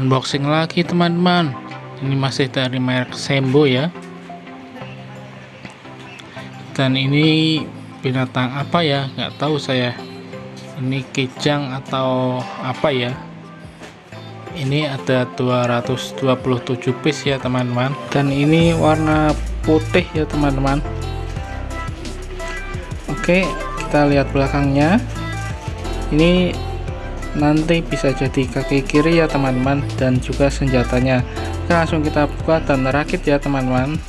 unboxing lagi teman-teman. Ini masih dari merek Sembo ya. Dan ini binatang apa ya? Nggak tahu saya. Ini kijang atau apa ya? Ini ada 227 piece ya teman-teman. Dan ini warna putih ya teman-teman. Oke kita lihat belakangnya. Ini nanti bisa jadi kaki kiri ya teman-teman dan juga senjatanya. Oke, langsung kita buka dan rakit ya teman-teman